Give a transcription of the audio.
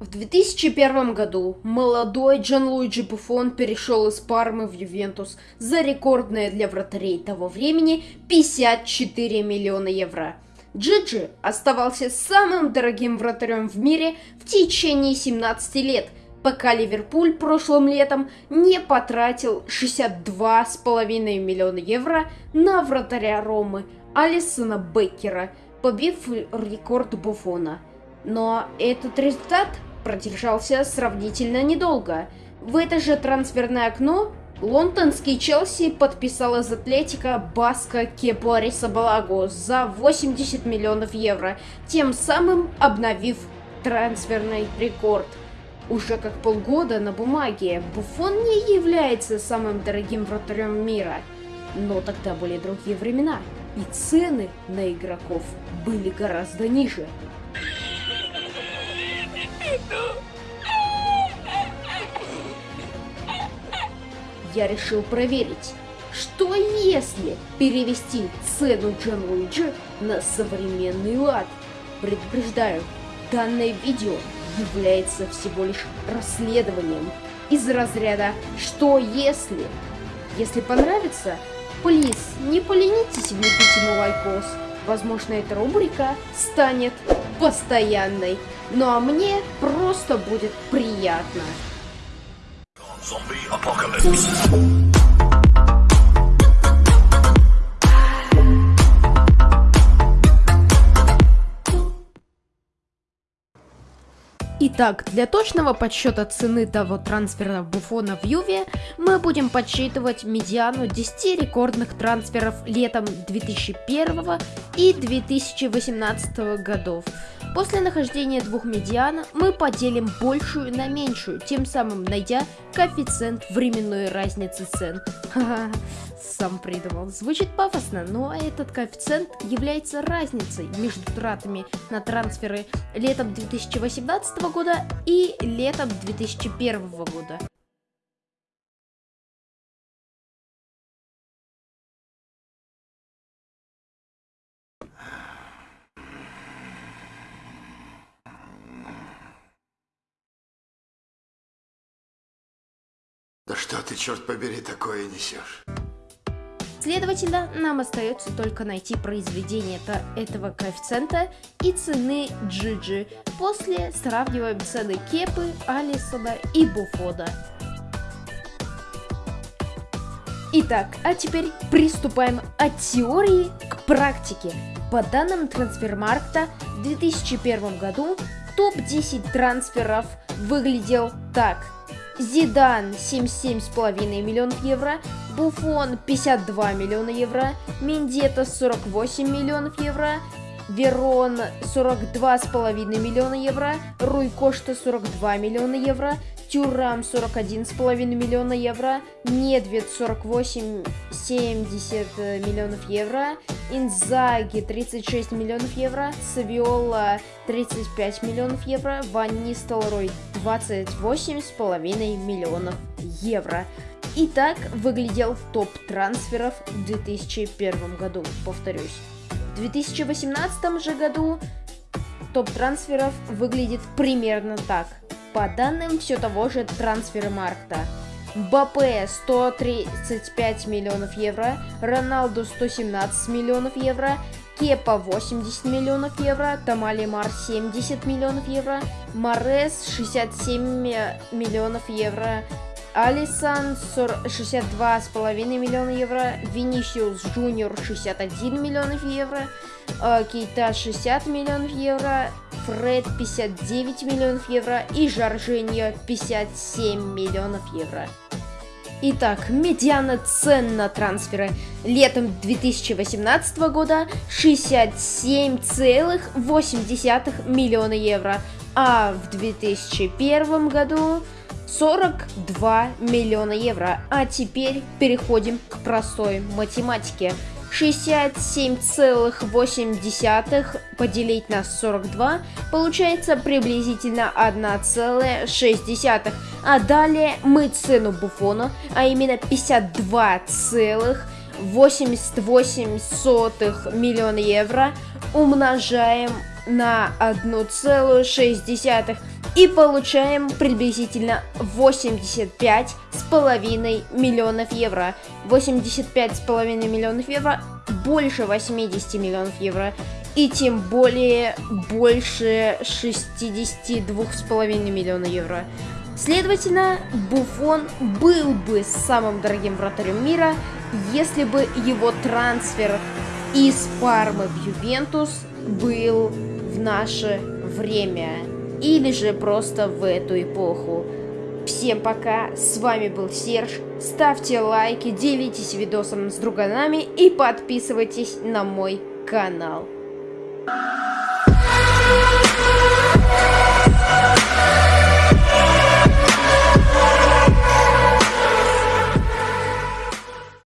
В 2001 году молодой Джанлуиджи Буфон перешел из Пармы в Ювентус за рекордное для вратарей того времени 54 миллиона евро. Джиджи оставался самым дорогим вратарем в мире в течение 17 лет, пока Ливерпуль прошлым летом не потратил 62,5 миллиона евро на вратаря Ромы Алисона Беккера, побив рекорд Буфона. Но этот результат продержался сравнительно недолго. В это же трансферное окно лондонский Челси подписал из Атлетика Баска Кепуариса Балагу за 80 миллионов евро, тем самым обновив трансферный рекорд. Уже как полгода на бумаге Буфон не является самым дорогим вратарем мира. Но тогда были другие времена, и цены на игроков были гораздо ниже. Я решил проверить, что если перевести цену Джон Луиджи на современный лад. Предупреждаю, данное видео является всего лишь расследованием из разряда «что если?». Если понравится, плиз, не поленитесь влепить ему лайкос. Возможно, эта рубрика станет постоянной. Ну а мне просто будет приятно. Итак, для точного подсчета цены того трансфера Буфона в Юве мы будем подсчитывать медиану 10 рекордных трансферов летом 2001 и 2018 годов. После нахождения двух медиан мы поделим большую на меньшую, тем самым найдя коэффициент временной разницы цен. Сам придумал. Звучит пафосно, но этот коэффициент является разницей между тратами на трансферы летом 2018 года и летом 2001 года. Да что ты, черт побери, такое несешь? Следовательно, нам остается только найти произведение этого коэффициента и цены Джиджи. После сравниваем цены Кепы, Алисона и Буфода. Итак, а теперь приступаем от теории к практике. По данным Трансфермаркта, в 2001 году топ-10 трансферов выглядел так. Зидан 77,5 миллионов евро, Буфон 52 миллиона евро, Миндета 48 миллионов евро, Верон 42,5 миллиона евро, Руй Кошта 42 миллиона евро, Тюрам 41,5 миллиона евро, Недвед 48,70 миллионов евро, Инзаги 36 миллионов евро, Савиола 35 миллионов евро, Ван Нистелрой 28,5 миллионов евро. И так выглядел топ трансферов в 2001 году, повторюсь. В 2018 же году топ трансферов выглядит примерно так. По данным все того же трансфермаркта. Бапе 135 миллионов евро, Роналду 117 миллионов евро, Кепа 80 миллионов евро, Тамали Мар 70 миллионов евро, Марез 67 миллионов евро, Алисон 62,5 миллиона евро, Винисиус Джуниор 61 миллионов евро, э, Кейта 60 миллионов евро, Фред 59 миллионов евро и Жоржиньо 57 миллионов евро. Итак, медиана цен на трансферы летом 2018 года 67,8 миллиона евро, а в 2001 году 42 миллиона евро. А теперь переходим к простой математике. 67,8 поделить на 42 получается приблизительно 1,6. А далее мы цену Буфона, а именно 52,88 миллиона евро умножаем на 1,6 и получаем приблизительно 85,5 миллионов евро. 85,5 миллионов евро больше 80 миллионов евро и тем более больше 62,5 миллиона евро. Следовательно, Буфон был бы самым дорогим вратарем мира, если бы его трансфер из Пармы в Ювентус был в наше время или же просто в эту эпоху. Всем пока, с вами был Серж, ставьте лайки, делитесь видосом с друганами и подписывайтесь на мой канал.